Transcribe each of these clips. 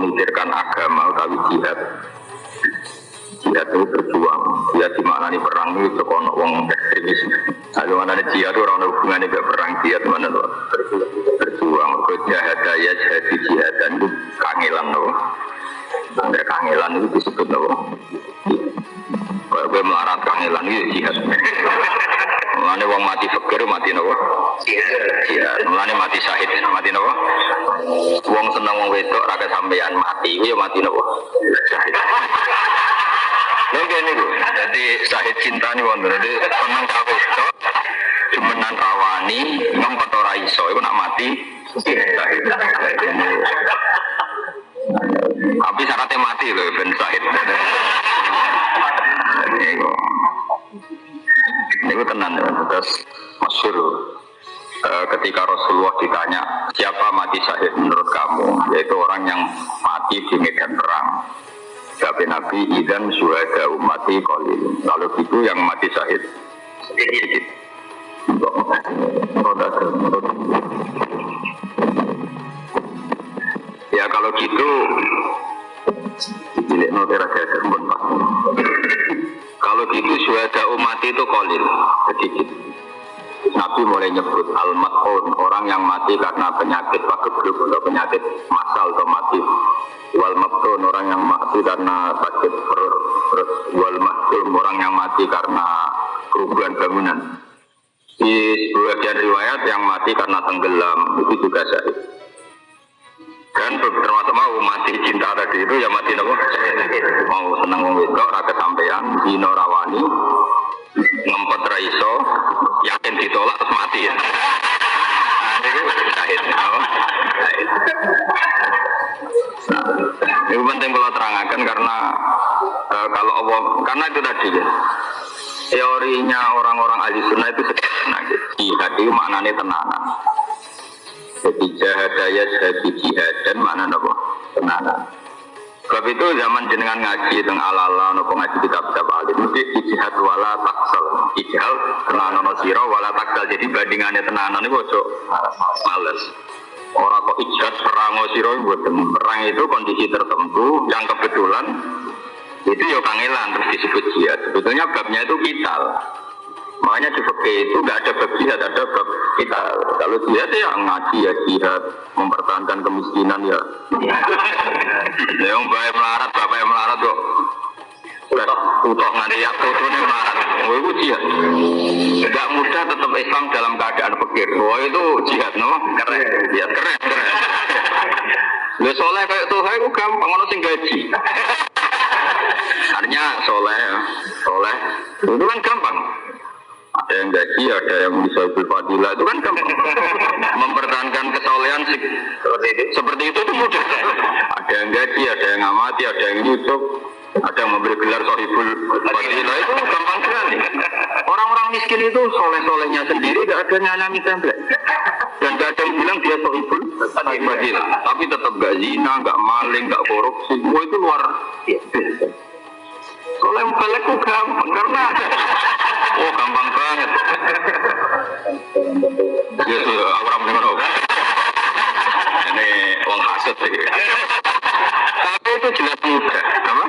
memikirkan agama utawi jihad. Jihad itu berjuang. Jihad dimaknani perang itu sekono wong ekstremis. Ada mana jihad itu orang hubungannya gak perang jihad mana tuh berjuang. Ke jihad ya jihad jihad dan itu kangelan loh ada kangelan itu disebut loh kalau gue melarat kangelan itu jihad. Mulane wong mati fakir mati nopo? Iya. Mulane mati syahid seneng ra sampean mati, ya mati nopo? Ngene niku. Dadi syahid cinta nih wong dadi seneng ka wedok cumenan rawani ngempet ora iso iku nak mati. Ketika Rasulullah ditanya siapa mati syahid menurut kamu? Yaitu orang yang mati di medan perang. Tapi Nabi idan suhada umati kolil Lalu itu yang mati syahid. Sedikit. Ya kalau gitu kalau gitu suara umat itu kolil sedikit. Nabi mulai nyebut al orang yang mati karena penyakit pagebluk atau penyakit masal atau mati. Wal mabtun orang yang mati karena sakit perut. Terus wal orang yang mati karena kerugian bangunan. Di sebagian riwayat yang mati karena tenggelam itu juga syahid. Dan termasuk mau mati cinta tadi itu ya mati nopo mau seneng wong wedok rakyat sampean dino rawani ngempet raiso yakin ditolak terus mati ya. Nah, itu. Syahid apa itu penting kalau terangkan karena uh, kalau Allah karena itu tadi ya. Teorinya orang-orang ahli sunnah itu sederhana. Gitu. jihad itu maknanya tenanan. Jadi jahadaya jadi jihad dan mana nopo tenanan. Sebab itu zaman jenengan ngaji tentang ala-ala nopo ngaji kitab-kitab alim mesti ijihad wala taksal. Ijihad tenanan no siro wala taksal. Jadi bandingannya tenanan itu ojo males. Orang kok ijihad perang siro buat perang itu kondisi tertentu yang kebetulan itu ya kangelan terus disebut jihad. Sebetulnya babnya itu vital. Makanya di fakir itu nggak ada bab jihad, ada bab kita. Kalau jihad ya ngaji ya jihad, mempertahankan kemiskinan ya. ya yang baik melarat, bapak yang melarat kok. Utok nanti ya foto nih melarat. Oh itu jihad. Gak mudah tetap Islam dalam keadaan fakir. Oh itu jihad, no? Keren. Ya keren, keren. Lu soleh kayak tuh, aku gampang ngono sing gaji. Artinya soleh, soleh, itu kan gampang yang gaji, ada yang bisa fadilah itu kan gampang. Mempertahankan kesolehan seperti itu, seperti itu itu mudah. Ada yang gaji, ada yang amati, ada yang YouTube, ada yang memberi gelar sohibul fadilah itu gampang sekali. Orang-orang miskin itu soleh-solehnya sendiri gak ada nyalami template. Dan gak ada yang bilang dia sohibul fadilah. Tapi tetap gak zina, gak maling, gak korupsi. Semua itu luar biasa. Soleh balik gampang karena Oh gampang banget. Ya sudah, aku ramai mana Ini uang hasil sih. Tapi itu jelas mudah, apa?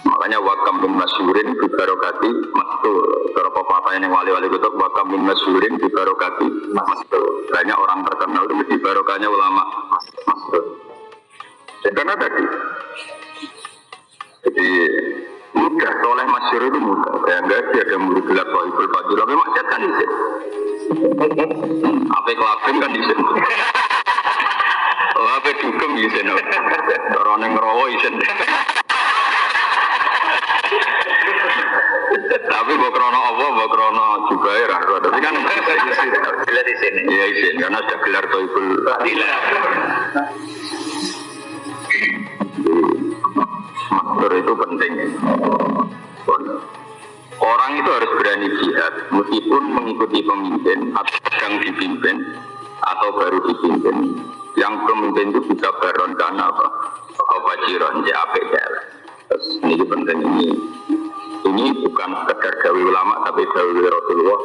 Makanya wakam bin masyurin di barokati mastur. Cara pepatah yang wali-wali itu wakam bin masyurin di barokati. Banyak orang terkenal itu di barokahnya ulama mastur. Karena tadi, jadi masyur itu mudah kayak enggak sih ada murid gelar sohibul fadil tapi maksiat kan di sini apa kelabing kan di sini apa dugem orang yang ngerowo di sini tapi bawa krono apa bawa krono juga ya tapi kan gelar di sini. Iya di sini karena sudah gelar sohibul fadil Master itu penting. Orang itu harus berani jihad, meskipun mengikuti pemimpin atau sedang dipimpin atau baru dipimpin. Yang pemimpin itu bisa baron karena apa? Apa jiron, JAPL. Terus ini penting ini. Ini bukan sekedar gawe ulama, tapi gawe Rasulullah